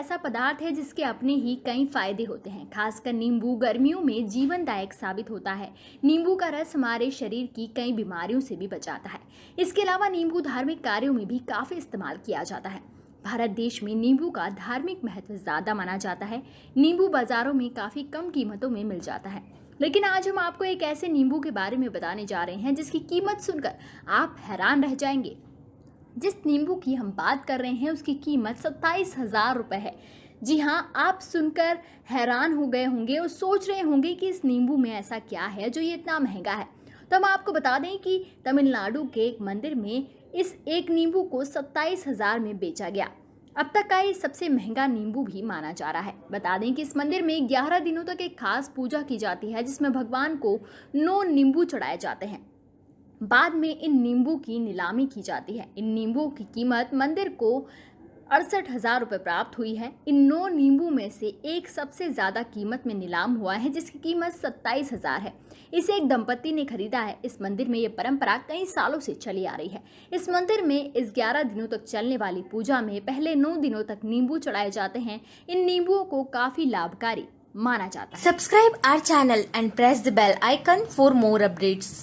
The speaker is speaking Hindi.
ऐसा पदार्थ है जिसके अपने ही कई फ़ायदे होते हैं। खासकर नींबू गर्मियों में जीवनदायक साबित होता है। नींबू का रस हमारे शरीर की कई बीमारियों से भी बचाता है। इसके अलावा नींबू धार्मिक कार्यों में भी काफ़ी इस्तेमाल किया जाता है। भारत देश में नींबू का धार्मिक महत्व ज़्यादा माना जाता है। नींबू बाज़ारों में काफ़ी कम कीमतों में मिल जाता है। लेकिन आज हम आपको एक ऐसे नींबू के बारे में बताने जा रहे हैं जिसकी कीमत सुनकर आप हैरान रह जाएँगे। जिस नींबू की हम बात कर रहे हैं, उसकी कीमत सत्ताईस हज़ार रुपये है। जी हाँ आप सुनकर हैरान हो गए होंगे और सोच रहे होंगे कि इस नींबू में ऐसा क्या है जो ये इतना महँगा है। तो हम आपको बता दें कि तमिलनाडु के एक मंदिर में इस एक नींबू को सत्ताईस हज़ार में बेचा गया। अब तक का ये सबसे महँगा नींबू भी माना जा रहा है। बता दें कि इस मंदिर में ग्यारह दिनों तक एक खास पूजा की जाती है, जिसमें भगवान को नौ नींबू चढ़ाए जाते हैं। बाद में इन नींबू की नीलामी की जाती है। इन नींबू की कीमत मंदिर को अड़सठ हज़ार रुपये प्राप्त हुई है। इन नौ नींबू में से एक सबसे ज़्यादा कीमत में नीलाम हुआ है, जिसकी कीमत सत्ताईस हज़ार है। इसे एक दंपति ने खरीदा है। इस मंदिर में ये परंपरा कई सालों से चली आ रही है। इस मंदिर में इस ग्यारह दिनों तक चलने वाली पूजा में पहले नौ दिनों तक नींबू चढ़ाए जाते हैं। इन नींबुओं को काफ़ी लाभकारी माना जाता है। Subscribe our channel and press the bell icon for more updates.